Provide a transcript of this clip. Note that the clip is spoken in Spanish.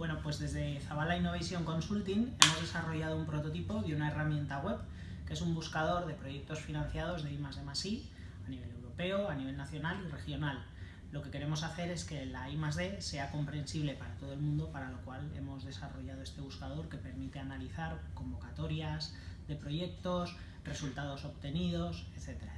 Bueno, pues desde Zabala Innovation Consulting hemos desarrollado un prototipo de una herramienta web que es un buscador de proyectos financiados de I I a nivel europeo, a nivel nacional y regional. Lo que queremos hacer es que la I D sea comprensible para todo el mundo, para lo cual hemos desarrollado este buscador que permite analizar convocatorias de proyectos, resultados obtenidos, etcétera.